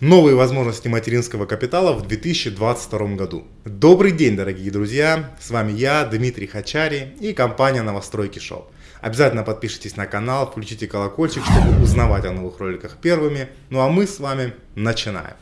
Новые возможности материнского капитала в 2022 году. Добрый день, дорогие друзья! С вами я, Дмитрий Хачари и компания Новостройки Шоу. Обязательно подпишитесь на канал, включите колокольчик, чтобы узнавать о новых роликах первыми. Ну а мы с вами начинаем.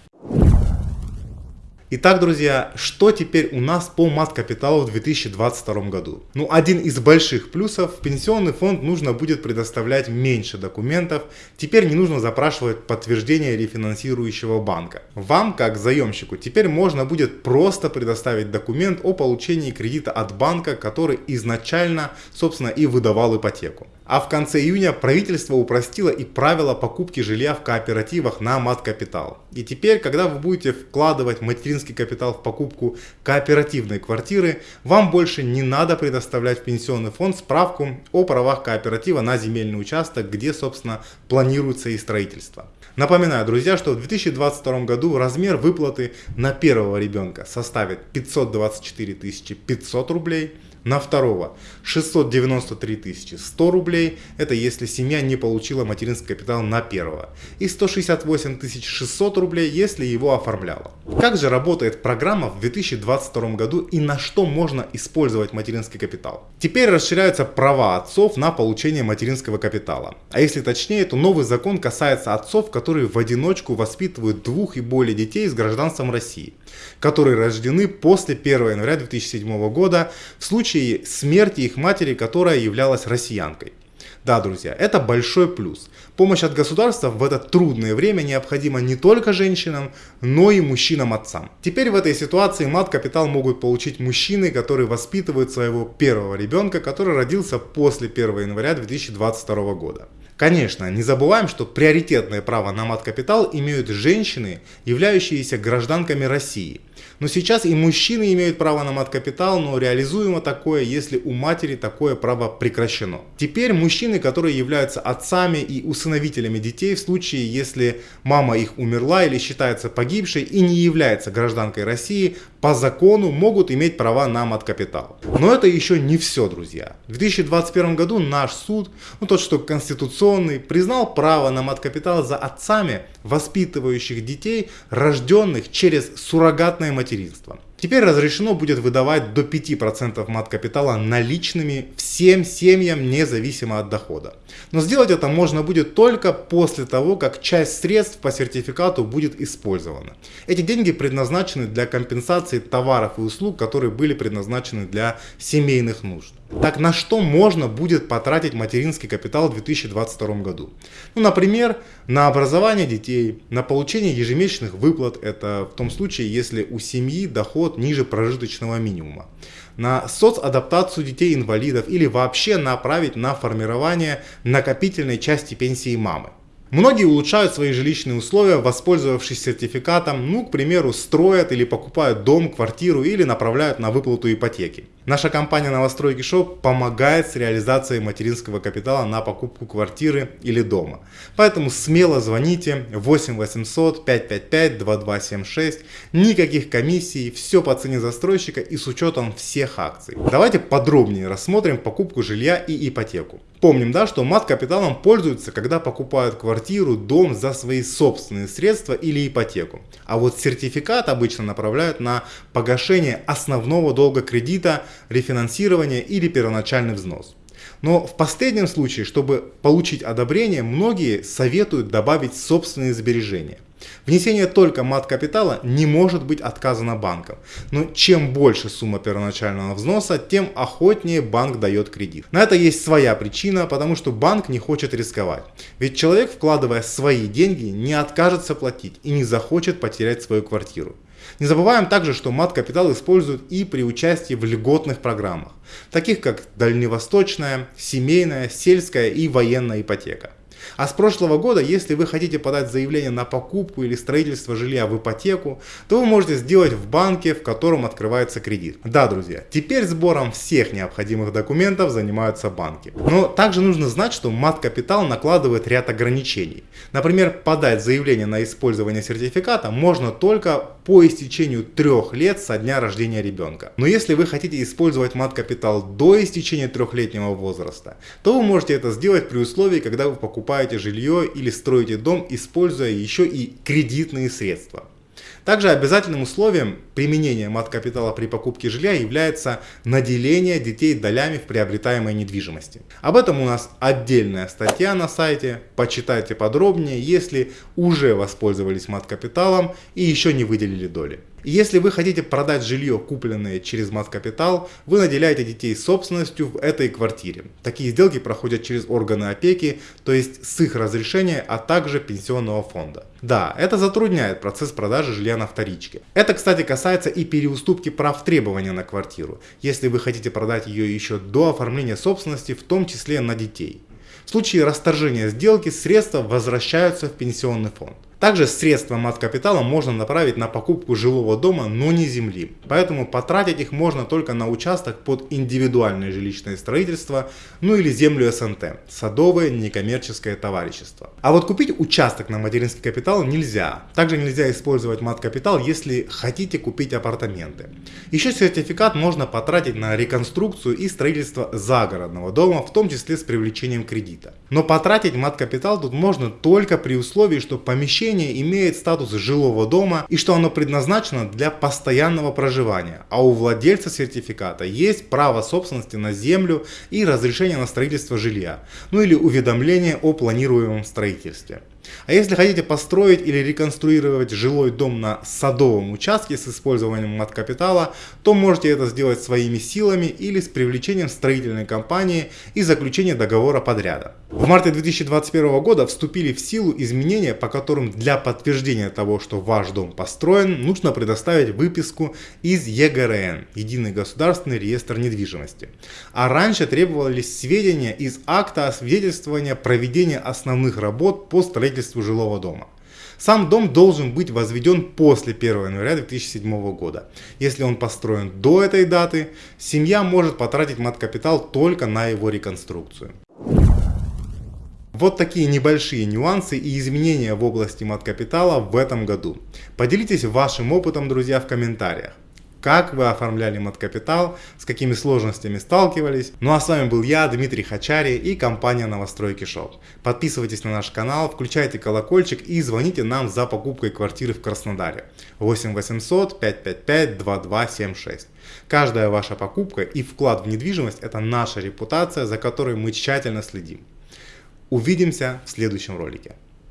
Итак, друзья, что теперь у нас по мат-капиталу в 2022 году? Ну, один из больших плюсов, пенсионный фонд нужно будет предоставлять меньше документов, теперь не нужно запрашивать подтверждение рефинансирующего банка. Вам, как заемщику, теперь можно будет просто предоставить документ о получении кредита от банка, который изначально, собственно, и выдавал ипотеку. А в конце июня правительство упростило и правила покупки жилья в кооперативах на мат-капитал. И теперь, когда вы будете вкладывать материнский капитал в покупку кооперативной квартиры, вам больше не надо предоставлять в пенсионный фонд справку о правах кооператива на земельный участок, где, собственно, планируется и строительство. Напоминаю, друзья, что в 2022 году размер выплаты на первого ребенка составит 524 500 рублей, на второго 693 100 рублей, это если семья не получила материнский капитал на первого, и 168 600 рублей, если его оформляла. Как же работает программа в 2022 году и на что можно использовать материнский капитал? Теперь расширяются права отцов на получение материнского капитала. А если точнее, то новый закон касается отцов, которые в одиночку воспитывают двух и более детей с гражданством России, которые рождены после 1 января 2007 года в случае случае смерти их матери, которая являлась россиянкой. Да, друзья, это большой плюс. Помощь от государства в это трудное время необходима не только женщинам, но и мужчинам-отцам. Теперь в этой ситуации мат-капитал могут получить мужчины, которые воспитывают своего первого ребенка, который родился после 1 января 2022 года. Конечно, не забываем, что приоритетное право на мат-капитал имеют женщины, являющиеся гражданками России. Но сейчас и мужчины имеют право на мат-капитал, но реализуемо такое, если у матери такое право прекращено. Теперь мужчины, которые являются отцами и усыновителями детей в случае, если мама их умерла или считается погибшей и не является гражданкой России, по закону могут иметь права на мат-капитал. Но это еще не все, друзья. В 2021 году наш суд, ну тот, что конституционный, признал право на мат-капитал за отцами, воспитывающих детей, рожденных через суррогатное материнство. Теперь разрешено будет выдавать до 5% мат-капитала наличными всем семьям, независимо от дохода. Но сделать это можно будет только после того, как часть средств по сертификату будет использована. Эти деньги предназначены для компенсации товаров и услуг, которые были предназначены для семейных нужд. Так на что можно будет потратить материнский капитал в 2022 году? Ну, например, на образование детей, на получение ежемесячных выплат, это в том случае, если у семьи доход ниже прожиточного минимума, на соцадаптацию детей-инвалидов или вообще направить на формирование накопительной части пенсии мамы. Многие улучшают свои жилищные условия, воспользовавшись сертификатом, ну, к примеру, строят или покупают дом, квартиру или направляют на выплату ипотеки. Наша компания Новостройки Шоп помогает с реализацией материнского капитала на покупку квартиры или дома. Поэтому смело звоните 8 800 555 2276. Никаких комиссий, все по цене застройщика и с учетом всех акций. Давайте подробнее рассмотрим покупку жилья и ипотеку. Помним, да, что мат-капиталом пользуются, когда покупают квартиру, дом за свои собственные средства или ипотеку. А вот сертификат обычно направляют на погашение основного долга кредита, рефинансирование или первоначальный взнос. Но в последнем случае, чтобы получить одобрение, многие советуют добавить собственные сбережения. Внесение только мат-капитала не может быть отказано банком, но чем больше сумма первоначального взноса, тем охотнее банк дает кредит. На это есть своя причина, потому что банк не хочет рисковать. Ведь человек, вкладывая свои деньги, не откажется платить и не захочет потерять свою квартиру. Не забываем также, что мат-капитал используют и при участии в льготных программах, таких как дальневосточная, семейная, сельская и военная ипотека. А с прошлого года, если вы хотите подать заявление на покупку или строительство жилья в ипотеку, то вы можете сделать в банке, в котором открывается кредит. Да, друзья, теперь сбором всех необходимых документов занимаются банки. Но также нужно знать, что мат-капитал накладывает ряд ограничений. Например, подать заявление на использование сертификата можно только по истечению трех лет со дня рождения ребенка. Но если вы хотите использовать мат-капитал до истечения трехлетнего возраста, то вы можете это сделать при условии, когда вы покупаете жилье или строите дом, используя еще и кредитные средства. Также обязательным условием применения мат-капитала при покупке жилья является наделение детей долями в приобретаемой недвижимости. Об этом у нас отдельная статья на сайте, почитайте подробнее, если уже воспользовались мат-капиталом и еще не выделили доли. Если вы хотите продать жилье, купленное через мат-капитал, вы наделяете детей собственностью в этой квартире. Такие сделки проходят через органы опеки, то есть с их разрешения, а также пенсионного фонда. Да, это затрудняет процесс продажи жилья на вторичке. Это, кстати, касается и переуступки прав требования на квартиру, если вы хотите продать ее еще до оформления собственности, в том числе на детей. В случае расторжения сделки средства возвращаются в пенсионный фонд. Также средства мат-капитала можно направить на покупку жилого дома, но не земли. Поэтому потратить их можно только на участок под индивидуальное жилищное строительство, ну или землю СНТ, садовое некоммерческое товарищество. А вот купить участок на материнский капитал нельзя. Также нельзя использовать мат-капитал, если хотите купить апартаменты. Еще сертификат можно потратить на реконструкцию и строительство загородного дома, в том числе с привлечением кредита. Но потратить мат-капитал тут можно только при условии, что помещение помещение имеет статус жилого дома и что оно предназначено для постоянного проживания, а у владельца сертификата есть право собственности на землю и разрешение на строительство жилья, ну или уведомление о планируемом строительстве. А если хотите построить или реконструировать жилой дом на садовом участке с использованием мат-капитала, то можете это сделать своими силами или с привлечением строительной компании и заключением договора подряда. В марте 2021 года вступили в силу изменения, по которым для подтверждения того, что ваш дом построен, нужно предоставить выписку из ЕГРН, Единый государственный реестр недвижимости. А раньше требовались сведения из акта освидетельствования проведения основных работ по строительству строительству жилого дома. Сам дом должен быть возведен после 1 января 2007 года. Если он построен до этой даты, семья может потратить мат-капитал только на его реконструкцию. Вот такие небольшие нюансы и изменения в области мат-капитала в этом году. Поделитесь вашим опытом, друзья, в комментариях как вы оформляли мат-капитал, с какими сложностями сталкивались. Ну а с вами был я, Дмитрий Хачари и компания Новостройки Шоп. Подписывайтесь на наш канал, включайте колокольчик и звоните нам за покупкой квартиры в Краснодаре. 8 800 555 2276. Каждая ваша покупка и вклад в недвижимость – это наша репутация, за которой мы тщательно следим. Увидимся в следующем ролике.